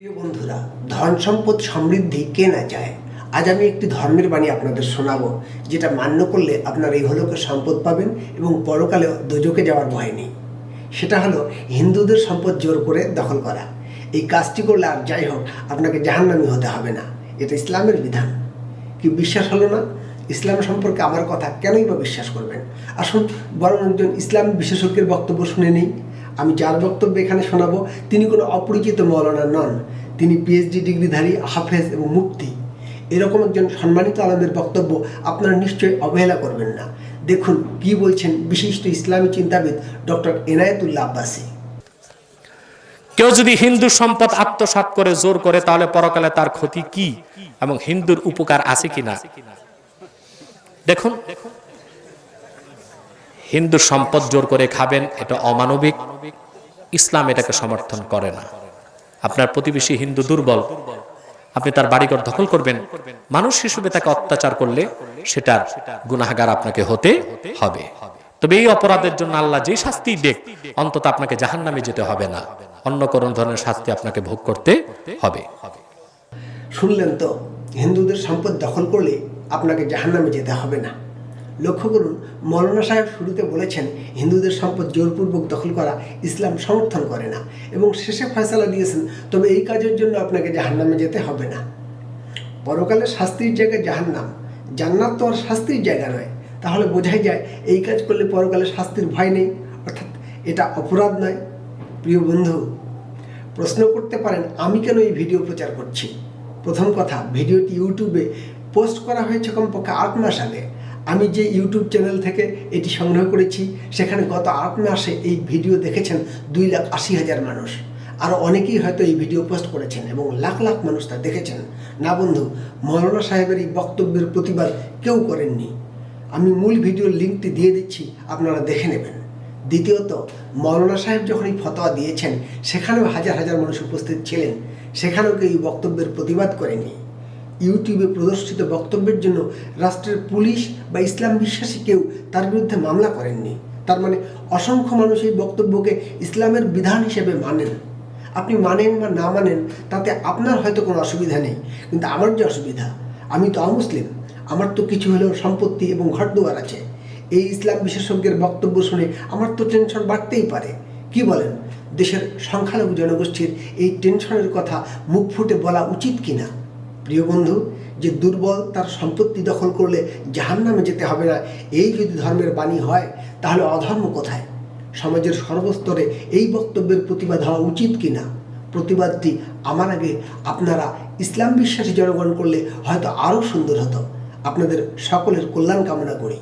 প্রিয় বন্ধুরা ধন সম্পদ সমৃদ্ধি কে না চায়? আজ আমি একটি ধর্মের বাণী আপনাদের শোনাবো, যেটা মান্য করলে আপনার এই হলোকে সম্পদ পাবেন এবং পরকালে দোজকে যাওয়ার ভয় নেই। সেটা হলো, হিন্দুদের সম্পদ জোর করে দখল করা। এই কাজটি করলে আর যাই হোক, আপনাকে জাহান্নামি হতে হবে না। এটা ইসলামের বিধান। কি বিশ্বাস হলো না? ইসলাম সম্পর্কে আমার কথা কেনই বা বিশ্বাস করবেন? আসুন, বরং একজন ইসলাম বিশেষজ্ঞের বক্তব্য শুনে নেই। আমি যার বক্তব্য এখানে শোনাবো, তিনি কোনো অপরিচিত মৌলানা নন। তিনি পিএইচডি ডিগ্রিধারী, হাফেজ এবং মুক্তি এরকম একজন সম্মানিত আলমের বক্তব্য আপনারা নিশ্চয়ই অবহেলা করবেন না। দেখুন কি বলছেন বিশিষ্ট ইসলামী চিন্তাবিদ ডক্টর এনায়েতুল্লাহ আব্বাসী। কেউ যদি হিন্দু সম্পদ আত্মসাৎ করে, জোর করে, তাহলে পরকালে তার ক্ষতি কি? এবং হিন্দুর উপকার আছে কিনা? দেখুন হিন্দু সম্পদ জোর করে খাবেন, এটা অমানবিক। ইসলাম এটাকে সমর্থন করে না। আপনার প্রতিবেশী হিন্দু দুর্বল, আপনি তার বাড়িঘর দখল করবেন। মানুষ হিসেবে তাকে অত্যাচার করলে সেটার গুনাহগার আপনাকে হতে হবে। তবে এই অপরাধের জন্য আল্লাহ যে শাস্তি দেখ, অন্তত আপনাকে জাহান্নামে যেতে হবে না। অন্য কোন ধরনের শাস্তি আপনাকে ভোগ করতে হবে। শুনলেন তো, হিন্দুদের সম্পদ দখল করলে আপনাকে জাহান্নামে যেতে হবে না। লক্ষ্য করুন, মৌলানা সাহেব শুরুতে বলেছেন, হিন্দুদের সম্পদ জোরপূর্বক দখল করা ইসলাম সমর্থন করে না এবং শেষে ফয়সালা দিয়েছেন, তবে এই কাজের জন্য আপনাকে জাহান্নামে যেতে হবে না। পরকালে শাস্তির জায়গায় জাহান্নাম, জান্নাত তো আর শাস্তির জায়গা নয়। তাহলে বোঝাই যায়, এই কাজ করলে পরকালে শাস্তির ভয় নেই, অর্থাৎ এটা অপরাধ নয়। প্রিয় বন্ধু, প্রশ্ন করতে পারেন, আমি কেন এই ভিডিও প্রচার করছি? প্রথম কথা, ভিডিওটি ইউটিউবে পোস্ট করা হয়েছে কমপক্ষে আট মাস আগে। আমি যে ইউটিউব চ্যানেল থেকে এটি সংগ্রহ করেছি, সেখানে গত আট মাসে এই ভিডিও দেখেছেন দুই লাখ আশি হাজার মানুষ। আরও অনেকেই হয়তো এই ভিডিও পোস্ট করেছেন এবং লাখ লাখ মানুষ তা দেখেছেন। না বন্ধু, মৌলানা সাহেবের এই বক্তব্যের প্রতিবাদ কেউ করেননি। আমি মূল ভিডিওর লিঙ্কটি দিয়ে দিচ্ছি, আপনারা দেখে নেবেন। দ্বিতীয়ত, মৌলানা সাহেব যখন এই ফতোয়া দিয়েছেন, সেখানেও হাজার হাজার মানুষ উপস্থিত ছিলেন। সেখানেও কেউ এই বক্তব্যের প্রতিবাদ করেনি। ইউটিউবে প্রদর্শিত বক্তব্যের জন্য রাষ্ট্রের পুলিশ বা ইসলাম বিশ্বাসী কেউ তার বিরুদ্ধে মামলা করেননি। তার মানে অসংখ্য মানুষ এই বক্তব্যকে ইসলামের বিধান হিসেবে মানেন। আপনি মানেন বা না মানেন, তাতে আপনার হয়তো কোনো অসুবিধা নেই, কিন্তু আমার যে অসুবিধা, আমি তো অমুসলিম, আমার তো কিছু হলেও সম্পত্তি এবং ঘরদুয়ার আছে। এই ইসলাম বিশেষজ্ঞের বক্তব্য শুনে আমার তো টেনশন বাড়তেই পারে। কি বলেন, দেশের সংখ্যালঘু জনগোষ্ঠীর এই টেনশনের কথা মুখ ফুটে বলা উচিত কিনা? প্রিয় বন্ধু, যে দুর্বল তার সম্পত্তি দখল করলে জাহান নামে যেতে হবে না, এই যদি ধর্মের বাণী হয়, তাহলে অধর্ম কোথায়? সমাজের সর্বস্তরে এই বক্তব্যের প্রতিবাদ হওয়া উচিত কিনা? প্রতিবাদটি আমার আগে আপনারা ইসলাম বিশ্বাসী জনগণ করলে হয়তো আরও সুন্দর হতো। আপনাদের সকলের কল্যাণ কামনা করি।